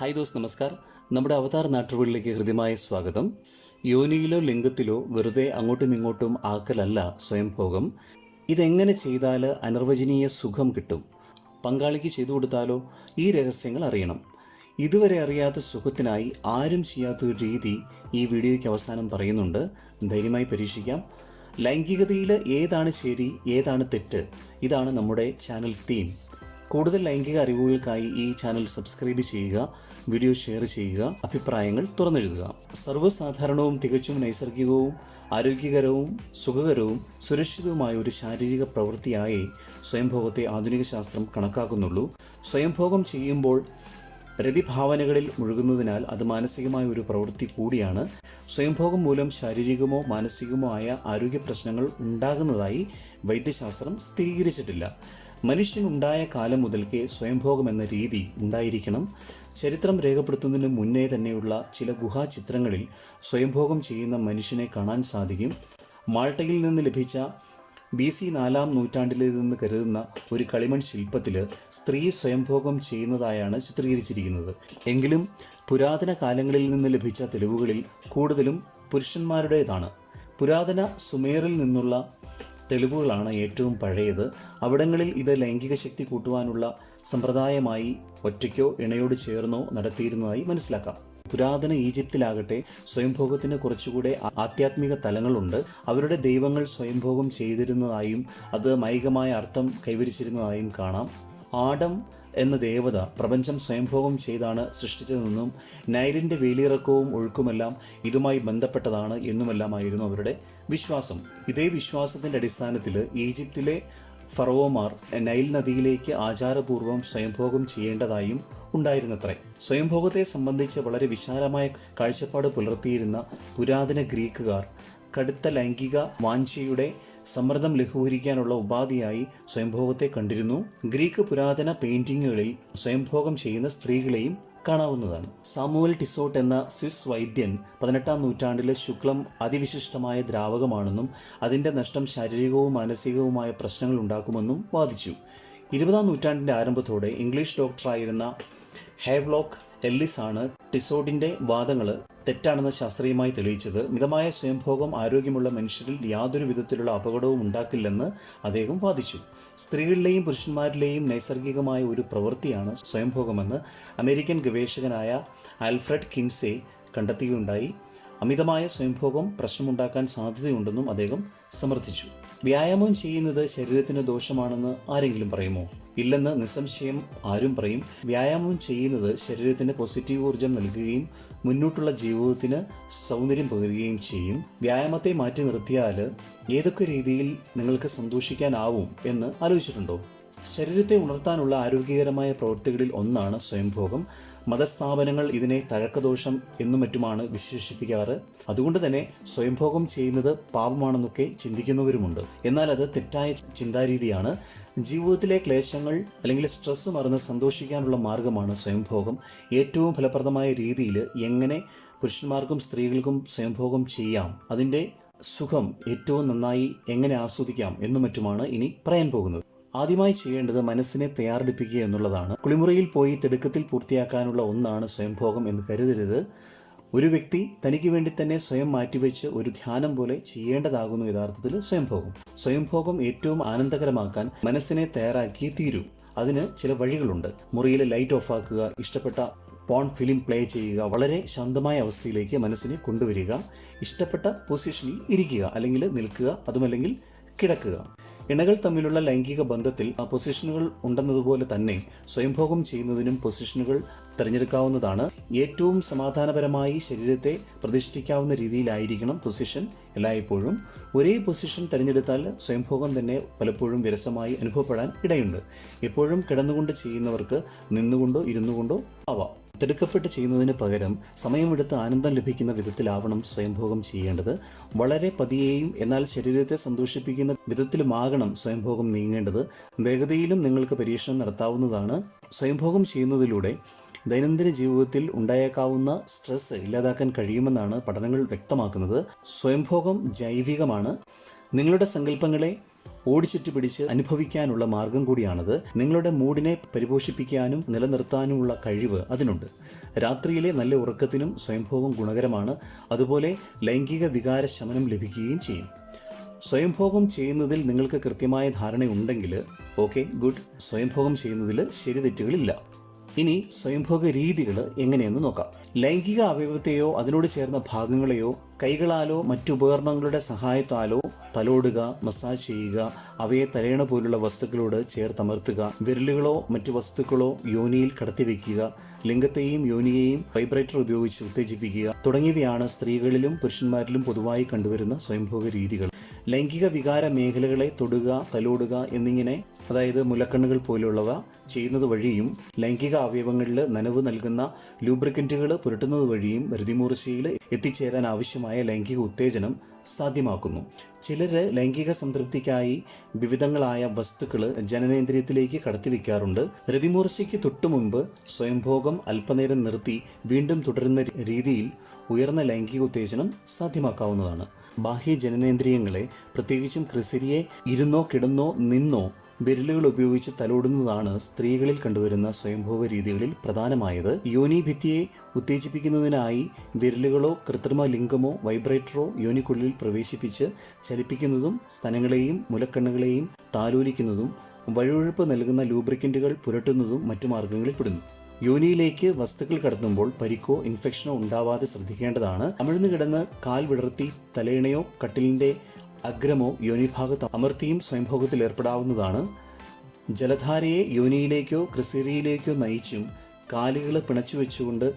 Hi those നമസ്കാർ. നമ്മുടെ അവതാർ നാട്ടുകളിലേക്ക് ഹൃദ്യമായ സ്വാഗതം. യോനിയിലോ ലിംഗത്തിലോ വെറുതെ അങ്ങോട്ടും ഇങ്ങോട്ടും ആക്കലല്ല സ്വയംഭോഗം. ഇതെങ്ങനെ ചെയ്താൽ അനിർവചനീയ സുഖം കിട്ടും? പങ്കാളിക്ക് ചെയ്തു കൊടുത്താലോ? ഈ രഹസ്യങ്ങൾ അറിയണം. ഇതുവരെ അറിയാത്ത സുഖത്തിനായി ആരും ചെയ്യാത്ത ഒരു രീതി ഈ വീഡിയോയ്ക്ക് അവസാനം പറയുന്നുണ്ട്. ധൈര്യമായി പരീക്ഷിക്കാം. ലൈംഗികതയിൽ ഏതാണ് ശരി ഏതാണ് തെറ്റ്? ഇതാണ് നമ്മുടെ ചാനൽ തീം. കൂടുതൽ ലൈംഗിക അറിവുകൾക്കായി ഈ ചാനൽ സബ്സ്ക്രൈബ് ചെയ്യുക വീഡിയോ ഷെയർ ചെയ്യുക അഭിപ്രായങ്ങൾ തുറന്നെഴുതുക. സർവസാധാരണവും തികച്ചും നൈസർഗികവും ആരോഗ്യകരവും സുഖകരവും സുരക്ഷിതവുമായ ഒരു ശാരീരിക പ്രവൃത്തിയായി സ്വയംഭോഗത്തെ ആധുനിക ശാസ്ത്രം കണക്കാക്കുന്നുള്ളൂ. സ്വയംഭോഗം ചെയ്യുമ്പോൾ പ്രതിഭാവനകളിൽ മുഴുകുന്നതിനാൽ അത് മാനസികമായ ഒരു പ്രവൃത്തി കൂടിയാണ്. സ്വയംഭോഗം മൂലം ശാരീരികമോ മാനസികമോ ആയ ആരോഗ്യ പ്രശ്നങ്ങൾ ഉണ്ടാകുന്നതായി വൈദ്യശാസ്ത്രം സ്ഥിരീകരിച്ചിട്ടില്ല. മനുഷ്യനുണ്ടായ കാലം മുതൽക്കേ സ്വയംഭോഗം എന്ന രീതി ഉണ്ടായിരിക്കണം. ചരിത്രം രേഖപ്പെടുത്തുന്നതിന് മുന്നേ തന്നെയുള്ള ചില ഗുഹാചിത്രങ്ങളിൽ സ്വയംഭോഗം ചെയ്യുന്ന മനുഷ്യനെ കാണാൻ സാധിക്കും. മാൾട്ടയിൽ നിന്ന് ലഭിച്ച ബി സി നാലാം നൂറ്റാണ്ടിലേതെന്ന് കരുതുന്ന ഒരു കളിമൺ ശില്പത്തിൽ സ്ത്രീ സ്വയംഭോഗം ചെയ്യുന്നതായാണ് ചിത്രീകരിച്ചിരിക്കുന്നത്. എങ്കിലും പുരാതന കാലങ്ങളിൽ നിന്ന് ലഭിച്ച തെളിവുകളിൽ കൂടുതലും പുരുഷന്മാരുടേതാണ്. പുരാതന സുമേറിൽ നിന്നുള്ള തെളിവുകളാണ് ഏറ്റവും പഴയത്. അവിടങ്ങളിൽ ഇത് ലൈംഗിക ശക്തി കൂട്ടുവാനുള്ള സമ്പ്രദായമായി ഒറ്റയ്ക്കോ ഇണയോട് ചേർന്നോ നടത്തിയിരുന്നതായി മനസ്സിലാക്കാം. പുരാതന ഈജിപ്തിലാകട്ടെ സ്വയംഭോഗത്തിന് കുറച്ചുകൂടെ ആധ്യാത്മിക തലങ്ങളുണ്ട്. അവരുടെ ദൈവങ്ങൾ സ്വയംഭോഗം ചെയ്തിരുന്നതായും അത് മൈകമായ അർത്ഥം കൈവരിച്ചിരുന്നതായും കാണാം. ആഡം എന്ന ദേവത പ്രപഞ്ചം സ്വയംഭോഗം ചെയ്താണ് സൃഷ്ടിച്ചതെന്നും നൈലിന്റെ വേലിയിറക്കവും ഒഴുക്കുമെല്ലാം ഇതുമായി ബന്ധപ്പെട്ടതാണ് എന്നുമെല്ലാമായിരുന്നു അവരുടെ വിശ്വാസം. ഇതേ വിശ്വാസത്തിന്റെ അടിസ്ഥാനത്തിൽ ഈജിപ്തിലെ ഫറവോമാർ നൈൽ നദിയിലേക്ക് ആചാരപൂർവം സ്വയംഭോഗം ചെയ്യേണ്ടതായും ഉണ്ടായിരുന്നത്രേ. സ്വയംഭോഗത്തെ സംബന്ധിച്ച് വളരെ വിശാലമായ കാഴ്ചപ്പാട് പുലർത്തിയിരുന്ന പുരാതന ഗ്രീക്കുകാർ കടുത്ത ലൈംഗിക വാഞ്ചയുടെ സമ്മർദ്ദം ലഘൂകരിക്കാനുള്ള ഉപാധിയായി സ്വയംഭോഗത്തെ കണ്ടിരുന്നു. ഗ്രീക്ക് പുരാതന പെയിന്റിങ്ങുകളിൽ സ്വയംഭോഗം ചെയ്യുന്ന സ്ത്രീകളെയും കാണാവുന്നതാണ്. സാമുവൽ ടിസോട്ട് എന്ന സ്വിസ് വൈദ്യൻ പതിനെട്ടാം നൂറ്റാണ്ടിലെ ശുക്ലം അതിവിശിഷ്ടമായ ദ്രാവകമാണെന്നും അതിന്റെ നഷ്ടം ശാരീരികവും മാനസികവുമായ പ്രശ്നങ്ങൾ ഉണ്ടാക്കുമെന്നും വാദിച്ചു. ഇരുപതാം നൂറ്റാണ്ടിന്റെ ആരംഭത്തോടെ ഇംഗ്ലീഷ് ഡോക്ടറായിരുന്ന ഹേവ്ലോക്ക് എല്ലിസ് ആണ് ടിസോഡിന്റെ വാദങ്ങൾ തെറ്റാണെന്ന് ശാസ്ത്രീയമായി തെളിയിച്ചത്. മിതമായ സ്വയംഭോഗം ആരോഗ്യമുള്ള മനുഷ്യരിൽ യാതൊരു വിധത്തിലുള്ള അപകടവും ഉണ്ടാക്കില്ലെന്ന് അദ്ദേഹം വാദിച്ചു. സ്ത്രീകളിലെയും പുരുഷന്മാരിലെയും നൈസർഗികമായ ഒരു പ്രവൃത്തിയാണ് സ്വയംഭോഗമെന്ന് അമേരിക്കൻ ഗവേഷകനായ ആൽഫ്രഡ് കിൻസെ കണ്ടെത്തുകയുണ്ടായി അമിതമായ സ്വയംഭോഗം പ്രശ്നമുണ്ടാക്കാൻ സാധ്യതയുണ്ടെന്നും അദ്ദേഹം സമർത്ഥിച്ചു. വ്യായാമം ചെയ്യുന്നത് ശരീരത്തിന് ദോഷമാണെന്ന് ആരെങ്കിലും പറയുമോ? ഇല്ലെന്ന് നിസ്സംശയം ആരും പറയും. വ്യായാമം ചെയ്യുന്നത് ശരീരത്തിന് പോസിറ്റീവ് ഊർജം നൽകുകയും മുന്നോട്ടുള്ള ജീവിതത്തിന് സൗന്ദര്യം പകരുകയും ചെയ്യും. വ്യായാമത്തെ മാറ്റി നിർത്തിയാൽ ഏതൊക്കെ രീതിയിൽ നിങ്ങൾക്ക് സന്തോഷിക്കാനാവും എന്ന് ആലോചിച്ചിട്ടുണ്ടോ? ശരീരത്തെ ഉണർത്താനുള്ള ആരോഗ്യകരമായ പ്രവൃത്തികളിൽ ഒന്നാണ് സ്വയംഭോഗം. മതസ്ഥാപനങ്ങൾ ഇതിനെ തഴക്കദോഷം എന്നും മറ്റുമാണ് വിശേഷിപ്പിക്കാറ്. അതുകൊണ്ട് തന്നെ സ്വയംഭോഗം ചെയ്യുന്നത് പാപമാണെന്നൊക്കെ ചിന്തിക്കുന്നവരുമുണ്ട്. എന്നാൽ അത് തെറ്റായ ചിന്താരീതിയാണ്. ജീവിതത്തിലെ ക്ലേശങ്ങൾ അല്ലെങ്കിൽ സ്ട്രെസ് മറന്ന് സന്തോഷിക്കാനുള്ള മാർഗമാണ് സ്വയംഭോഗം. ഏറ്റവും ഫലപ്രദമായ രീതിയിൽ എങ്ങനെ പുരുഷന്മാർക്കും സ്ത്രീകൾക്കും സ്വയംഭോഗം ചെയ്യാം അതിന്റെ സുഖം ഏറ്റവും നന്നായി എങ്ങനെ ആസ്വദിക്കാം എന്നും മറ്റുമാണ് ഇനി പറയാൻ പോകുന്നത്. ആദ്യമായി ചെയ്യേണ്ടത് മനസ്സിനെ തയ്യാറെടുപ്പിക്കുക എന്നുള്ളതാണ്. കുളിമുറിയിൽ പോയി തിടുക്കത്തിൽ പൂർത്തിയാക്കാനുള്ള ഒന്നാണ് സ്വയംഭോഗം എന്ന് കരുതരുത്. ഒരു വ്യക്തി തനിക്ക് വേണ്ടി തന്നെ സ്വയം മാറ്റിവെച്ച് ഒരു ധ്യാനം പോലെ ചെയ്യേണ്ടതാകുന്നു യഥാർത്ഥത്തിൽ സ്വയംഭോഗം. സ്വയംഭോഗം ഏറ്റവും ആനന്ദകരമാക്കാൻ മനസ്സിനെ തയ്യാറാക്കി തീരൂ. അതിന് ചില വഴികളുണ്ട്. മുറിയിലെ ലൈറ്റ് ഓഫ് ആക്കുക ഇഷ്ടപ്പെട്ട പോൺ ഫിലിം പ്ലേ ചെയ്യുക വളരെ ശാന്തമായ അവസ്ഥയിലേക്ക് മനസ്സിനെ കൊണ്ടുവരിക ഇഷ്ടപ്പെട്ട പൊസിഷനിൽ ഇരിക്കുക അല്ലെങ്കിൽ നിൽക്കുക അതുമല്ലെങ്കിൽ കിടക്കുക. ഇണകൾ തമ്മിലുള്ള ലൈംഗിക ബന്ധത്തിൽ പൊസിഷനുകൾ ഉണ്ടെന്നതുപോലെ തന്നെ സ്വയംഭോഗം ചെയ്യുന്നതിനും പൊസിഷനുകൾ തിരഞ്ഞെടുക്കാവുന്നതാണ്. ഏറ്റവും സമാധാനപരമായി ശരീരത്തെ പ്രതിഷ്ഠിക്കാവുന്ന രീതിയിലായിരിക്കണം പൊസിഷൻ എല്ലായ്പ്പോഴും. ഒരേ പൊസിഷൻ തിരഞ്ഞെടുത്താൽ സ്വയംഭോഗം തന്നെ പലപ്പോഴും വിരസമായി അനുഭവപ്പെടാൻ ഇടയുണ്ട്. എപ്പോഴും കിടന്നുകൊണ്ട് ചെയ്യുന്നവർക്ക് നിന്നുകൊണ്ടോ ഇരുന്നുകൊണ്ടോ ആവാം. തിടുക്കപ്പെട്ട് ചെയ്യുന്നതിന് പകരം സമയമെടുത്ത് ആനന്ദം ലഭിക്കുന്ന വിധത്തിലാവണം സ്വയംഭോഗം ചെയ്യേണ്ടത്. വളരെ പതിയെയും എന്നാൽ ശരീരത്തെ സന്തോഷിപ്പിക്കുന്ന വിധത്തിലുമാകണം സ്വയംഭോഗം നീങ്ങേണ്ടത്. വേഗതയിലും നിങ്ങൾക്ക് പരീക്ഷണം നടത്താവുന്നതാണ്. സ്വയംഭോഗം ചെയ്യുന്നതിലൂടെ ദൈനംദിന ജീവിതത്തിൽ ഉണ്ടായേക്കാവുന്ന സ്ട്രെസ് ഇല്ലാതാക്കാൻ കഴിയുമെന്നാണ് പഠനങ്ങൾ വ്യക്തമാക്കുന്നത്. സ്വയംഭോഗം ജൈവികമാണ്. നിങ്ങളുടെ സങ്കല്പങ്ങളെ ഓടിച്ചിട്ട് പിടിച്ച് അനുഭവിക്കാനുള്ള മാർഗം കൂടിയാണത്. നിങ്ങളുടെ മൂഡിനെ പരിപോഷിപ്പിക്കാനും നിലനിർത്താനുമുള്ള കഴിവ് അതിനുണ്ട്. രാത്രിയിലെ നല്ല ഉറക്കത്തിനും സ്വയംഭോഗം ഗുണകരമാണ്. അതുപോലെ ലൈംഗിക വികാര ശമനം ലഭിക്കുകയും ചെയ്യും. സ്വയംഭോഗം ചെയ്യുന്നതിൽ നിങ്ങൾക്ക് കൃത്യമായ ധാരണയുണ്ടെങ്കിൽ ഓക്കെ ഗുഡ്. സ്വയംഭോഗം ചെയ്യുന്നതിൽ ശരി തെറ്റുകളില്ല. ഇനി സ്വയംഭോഗ രീതികൾ എങ്ങനെയെന്ന് നോക്കാം. ലൈംഗിക അവയവത്തെയോ അതിനോട് ചേർന്ന ഭാഗങ്ങളെയോ കൈകളാലോ മറ്റുപകരണങ്ങളുടെ സഹായത്താലോ തലോടുക മസാജ് ചെയ്യുക അവയെ തലയണ പോലുള്ള വസ്തുക്കളോട് ചേർത്തമർത്തുക വിരലുകളോ മറ്റു വസ്തുക്കളോ യോനിയിൽ കടത്തിവെക്കുക ലിംഗത്തെയും യോനിയെയും വൈബ്രേറ്റർ ഉപയോഗിച്ച് ഉത്തേജിപ്പിക്കുക തുടങ്ങിയവയാണ് സ്ത്രീകളിലും പുരുഷന്മാരിലും പൊതുവായി കണ്ടുവരുന്ന സ്വയംഭോഗ രീതികൾ. ലൈംഗിക വികാര മേഖലകളെ തൊടുക തലോടുക എന്നിങ്ങനെ അതായത് മുലക്കണ്ണുകൾ പോലുള്ളവ ചെയ്യുന്നത് വഴിയും ലൈംഗിക അവയവങ്ങളിൽ നനവ് നൽകുന്ന ലൂബ്രിക്കന്റുകൾ പുരട്ടുന്നത് വഴിയും രതിമൂർച്ചയിൽ എത്തിച്ചേരാൻ ആവശ്യമായ ലൈംഗിക ഉത്തേജനം സാധ്യമാക്കുന്നു. ചിലർ ലൈംഗിക സംതൃപ്തിക്കായി വിവിധങ്ങളായ വസ്തുക്കൾ ജനനേന്ദ്രിയത്തിലേക്ക് കടത്തിവെക്കാറുണ്ട്. രതിമൂർച്ചയ്ക്ക് തൊട്ടു മുമ്പ് സ്വയംഭോഗം അല്പനേരം നിർത്തി വീണ്ടും തുടരുന്ന രീതിയിൽ ഉയർന്ന ലൈംഗിക ഉത്തേജനം സാധ്യമാക്കാവുന്നതാണ്. ബാഹ്യ ജനനേന്ദ്രിയങ്ങളെ പ്രത്യേകിച്ചും ക്രിസരിയെ ഇരുന്നോ കിടന്നോ നിന്നോ വിരലുകൾ ഉപയോഗിച്ച് തലോടുന്നതാണ് സ്ത്രീകളിൽ കണ്ടുവരുന്ന സ്വയംഭോഗ രീതികളിൽ പ്രധാനമായത്. യോനിഭിത്തിയെ ഉത്തേജിപ്പിക്കുന്നതിനായി വിരലുകളോ കൃത്രിമ ലിംഗമോ വൈബ്രേറ്ററോ യോനിക്കുള്ളിൽ പ്രവേശിപ്പിച്ച് ചലിപ്പിക്കുന്നതും സ്തനങ്ങളെയും മുലക്കണ്ണുകളെയും താലോലിക്കുന്നതും വഴുവഴുപ്പ് നൽകുന്ന ലൂബ്രിക്കന്റുകൾ പുരട്ടുന്നതും മറ്റു മാർഗങ്ങളിൽ പെടുന്നു. യോനിയിലേക്ക് വസ്തുക്കൾ കടത്തുമ്പോൾ പരിക്കോ ഇൻഫെക്ഷനോ ഉണ്ടാവാതെ ശ്രദ്ധിക്കേണ്ടതാണ്. അമിഴ്ന്നു കിടന്ന് കാൽ വിടർത്തി തലയിണയോ കട്ടിലിന്റെ അഗ്രമോ യോനിഭാഗത്ത് അമർത്തിയും സ്വയംഭോഗത്തിൽ ഏർപ്പെടാവുന്നതാണ്. ജലധാരയെ യോനിയിലേക്കോ ക്രിസീറിയിലേക്കോ നയിച്ചും കാലുകൾ പിണച്ചു വെച്ചുകൊണ്ട്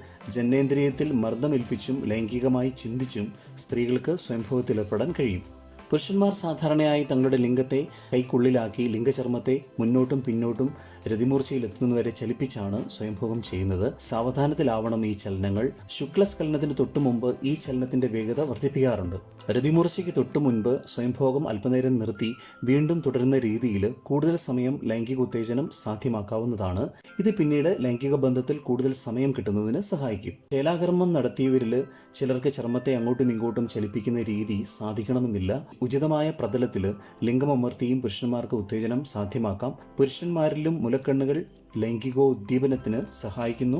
മർദ്ദമേൽപ്പിച്ചും ലൈംഗികമായി ചിന്തിച്ചും സ്ത്രീകൾക്ക് സ്വയംഭോഗത്തിലേർപ്പെടാൻ കഴിയും. പുരുഷന്മാർ സാധാരണയായി തങ്ങളുടെ ലിംഗത്തെ കൈക്കുള്ളിലാക്കി ലിംഗചർമ്മത്തെ മുന്നോട്ടും പിന്നോട്ടും രതിമൂർച്ചയിലെത്തുന്നതുവരെ ചലിപ്പിച്ചാണ് സ്വയംഭോഗം ചെയ്യുന്നത്. സാവധാനത്തിലാവണം ഈ ചലനങ്ങൾ. ശുക്ലസ്ഖലനത്തിന് തൊട്ടു മുമ്പ് ഈ ചലനത്തിന്റെ വേഗത വർദ്ധിപ്പിക്കാറുണ്ട്. രതിമൂർച്ചയ്ക്ക് തൊട്ടു മുൻപ് സ്വയംഭോഗം അല്പനേരം നിർത്തി വീണ്ടും തുടരുന്ന രീതിയിൽ കൂടുതൽ സമയം ലൈംഗിക ഉത്തേജനം സാധ്യമാക്കാവുന്നതാണ്. ഇത് പിന്നീട് ലൈംഗിക ബന്ധത്തിൽ കൂടുതൽ സമയം കിട്ടുന്നതിന് സഹായിക്കും. ചേലാകർമ്മം നടത്തിയവരിൽ ചിലർക്ക് ചർമ്മത്തെ അങ്ങോട്ടും ഇങ്ങോട്ടും ചലിപ്പിക്കുന്ന രീതി സാധിക്കണമെന്നില്ല. ഉചിതമായ പ്രതലത്തിൽ ലിംഗമമർത്തിയും പുരുഷന്മാർക്ക് ഉത്തേജനം സാധ്യമാക്കാം. പുരുഷന്മാരിലും മുലക്കണ്ണുകൾ ലൈംഗികോദ്ദീപനത്തിന് സഹായിക്കുന്നു.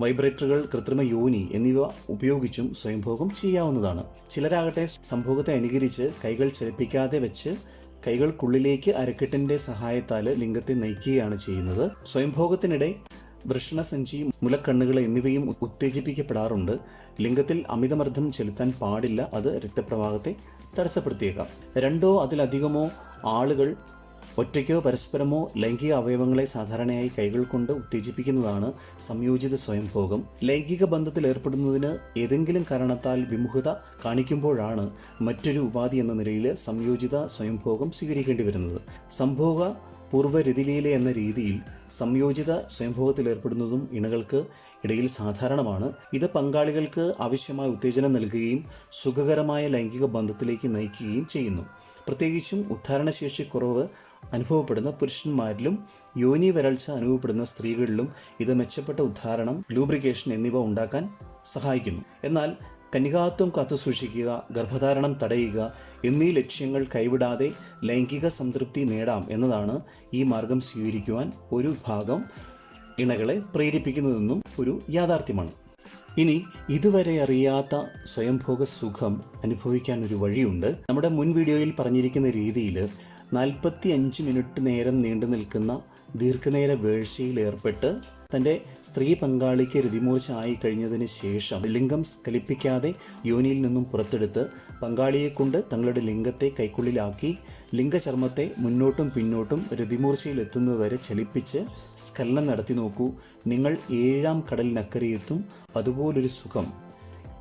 വൈബ്രേറ്ററുകൾ കൃത്രിമ യോനി എന്നിവ ഉപയോഗിച്ചും സ്വയംഭോഗം ചെയ്യാവുന്നതാണ്. ചിലരാകട്ടെ സംഭോഗത്തെ അനുകരിച്ച് കൈകൾ ചലിപ്പിക്കാതെ വെച്ച് കൈകൾക്കുള്ളിലേക്ക് അരക്കെട്ടിന്റെ സഹായത്താൽ ലിംഗത്തെ നയിക്കുകയാണ് ചെയ്യുന്നത്. സ്വയംഭോഗത്തിനിടെ വൃഷണസഞ്ചി മുലക്കണ്ണുകൾ എന്നിവയും ഉത്തേജിപ്പിക്കപ്പെടാറുണ്ട്. ലിംഗത്തിൽ അമിതമർദ്ദം ചെലുത്താൻ പാടില്ല അത് രക്തപ്രവാഹത്തെ തടസ്സപ്പെടുത്തിയേക്കാം. രണ്ടോ അതിലധികമോ ആളുകൾ ഒറ്റയ്ക്കോ പരസ്പരമോ ലൈംഗിക അവയവങ്ങളെ സാധാരണയായി കൈകൾ കൊണ്ട് ഉത്തേജിപ്പിക്കുന്നതാണ് സംയോജിത സ്വയംഭോഗം. ലൈംഗിക ബന്ധത്തിൽ ഏർപ്പെടുന്നതിന് ഏതെങ്കിലും കാരണത്താൽ വിമുഖത കാണിക്കുമ്പോഴാണ് മറ്റൊരു ഉപാധി എന്ന നിലയിൽ സംയോജിത സ്വയംഭോഗം സ്വീകരിക്കേണ്ടി വരുന്നത്. സംഭോഗ പൂർവരതിലീല എന്ന രീതിയിൽ സംയോജിത സ്വയംഭോഗത്തിലേർപ്പെടുന്നതും ഇണകൾക്ക് ഇടയിൽ സാധാരണമാണ്. ഇത് പങ്കാളികൾക്ക് ആവശ്യമായ ഉത്തേജനം നൽകുകയും സുഖകരമായ ലൈംഗിക ബന്ധത്തിലേക്ക് നയിക്കുകയും ചെയ്യുന്നു. പ്രത്യേകിച്ചും ഉദ്ധാരണശേഷി കുറവ് അനുഭവപ്പെടുന്ന പുരുഷന്മാരിലും യോനി വരൾച്ച അനുഭവപ്പെടുന്ന സ്ത്രീകളിലും ഇത് മെച്ചപ്പെട്ട ഉദ്ധാരണം ലൂബ്രിക്കേഷൻ എന്നിവ ഉണ്ടാക്കാൻ സഹായിക്കുന്നു. എന്നാൽ കന്യകാത്വം കാത്തുസൂക്ഷിക്കുക ഗർഭധാരണം തടയുക എന്നീ ലക്ഷ്യങ്ങൾ കൈവിടാതെ ലൈംഗിക സംതൃപ്തി നേടാം എന്നതാണ് ഈ മാർഗം സ്വീകരിക്കുവാൻ ഒരു ഭാഗം ഇണകളെ പ്രേരിപ്പിക്കുന്നതെന്നും ഒരു യാഥാർത്ഥ്യമാണ്. ഇനി ഇതുവരെ അറിയാത്ത സ്വയംഭോഗ സുഖം അനുഭവിക്കാൻ ഒരു വഴിയുണ്ട്. നമ്മുടെ മുൻ വീഡിയോയിൽ പറഞ്ഞിരിക്കുന്ന രീതിയിൽ നാൽപ്പത്തി അഞ്ച് മിനിറ്റ് നേരം നീണ്ടു നിൽക്കുന്ന ദീർഘനേര വേഴ്ചയിൽ ഏർപ്പെട്ട് തന്റെ സ്ത്രീ പങ്കാളിക്ക് രതിമൂർച്ച ആയി കഴിഞ്ഞതിന് ശേഷം ലിംഗം സ്കലിപ്പിക്കാതെ യോനിയിൽ നിന്നും പുറത്തെടുത്ത് പങ്കാളിയെ കൊണ്ട് തങ്ങളുടെ ലിംഗത്തെ കൈക്കുള്ളിലാക്കി ലിംഗചർമ്മത്തെ മുന്നോട്ടും പിന്നോട്ടും രതിമൂർച്ചയിലെത്തുന്നതുവരെ ചലിപ്പിച്ച് സ്കലനം നടത്തി നോക്കൂ. നിങ്ങൾ ഏഴാം കടലിനക്കരയെത്തും. അതുപോലൊരു സുഖം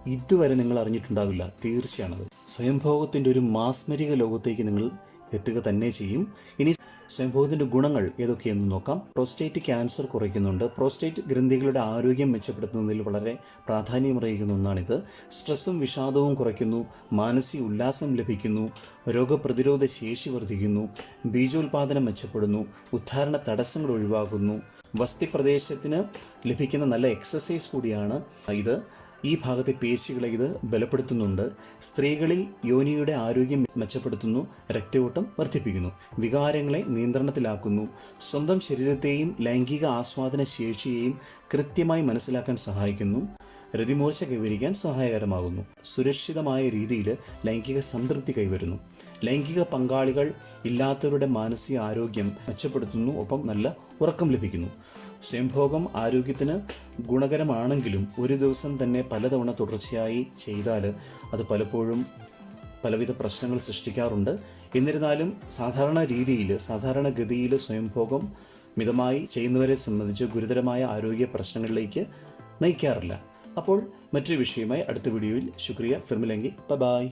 ഇതുവരെ നിങ്ങൾ അറിഞ്ഞിട്ടുണ്ടാവില്ല. തീർച്ചയാണത്. സ്വയംഭോഗത്തിന്റെ ഒരു മാസ്മരിക ലോകത്തേക്ക് നിങ്ങൾ എത്തുക തന്നെ ചെയ്യും. ഇനി സ്വയംഭോഗത്തിന്റെ ഗുണങ്ങൾ ഏതൊക്കെയെന്ന് നോക്കാം. പ്രോസ്റ്റേറ്റ് ക്യാൻസർ കുറയ്ക്കുന്നുണ്ട്. പ്രോസ്റ്റേറ്റ് ഗ്രന്ഥികളുടെ ആരോഗ്യം മെച്ചപ്പെടുത്തുന്നതിൽ വളരെ പ്രാധാന്യമറിയിക്കുന്ന ഒന്നാണിത്. സ്ട്രെസ്സും വിഷാദവും കുറയ്ക്കുന്നു. മാനസിക ഉല്ലാസം ലഭിക്കുന്നു. രോഗപ്രതിരോധ ശേഷി വർദ്ധിക്കുന്നു. ബീജോൽപാദനം മെച്ചപ്പെടുന്നു. ഉദ്ധാരണ തടസ്സങ്ങൾ ഒഴിവാക്കുന്നു. വസ്തി പ്രദേശത്തിന് ലഭിക്കുന്ന നല്ല എക്സസൈസ് കൂടിയാണ് ഇത്. ഈ ഭാഗത്തെ പേശികളെ ഇത് ബലപ്പെടുത്തുന്നുണ്ട്. സ്ത്രീകളിൽ യോനിയുടെ ആരോഗ്യം മെച്ചപ്പെടുത്തുന്നു രക്തയോട്ടം വർദ്ധിപ്പിക്കുന്നു വികാരങ്ങളെ നിയന്ത്രണത്തിലാക്കുന്നു. സ്വന്തം ശരീരത്തെയും ലൈംഗിക ആസ്വാദന ശേഷിയെയും കൃത്യമായി മനസ്സിലാക്കാൻ സഹായിക്കുന്നു രതിമൂർച്ച കൈവരിക്കാൻ സഹായകരമാകുന്നു സുരക്ഷിതമായ രീതിയിൽ ലൈംഗിക സംതൃപ്തി കൈവരുന്നു. ലൈംഗിക പങ്കാളികൾ ഇല്ലാത്തവരുടെ മാനസിക ആരോഗ്യം മെച്ചപ്പെടുത്തുന്നു ഒപ്പം നല്ല ഉറക്കം ലഭിക്കുന്നു. സ്വയംഭോഗം ആരോഗ്യത്തിന് ഗുണകരമാണെങ്കിലും ഒരു ദിവസം തന്നെ പലതവണ തുടർച്ചയായി ചെയ്താൽ അത് പലപ്പോഴും പലവിധ പ്രശ്നങ്ങൾ സൃഷ്ടിക്കാറുണ്ട്. എന്നിരുന്നാലും സാധാരണ രീതിയിൽ സാധാരണഗതിയിൽ സ്വയംഭോഗം മിതമായി ചെയ്യുന്നവരെ സംബന്ധിച്ച് ഗുരുതരമായ ആരോഗ്യ പ്രശ്നങ്ങളിലേക്ക് നയിക്കാറില്ല. അപ്പോൾ മറ്റൊരു വിഷയമായി അടുത്ത വീഡിയോയിൽ ശുക്രിയ ഫിർമിലെങ്കി. ബൈ.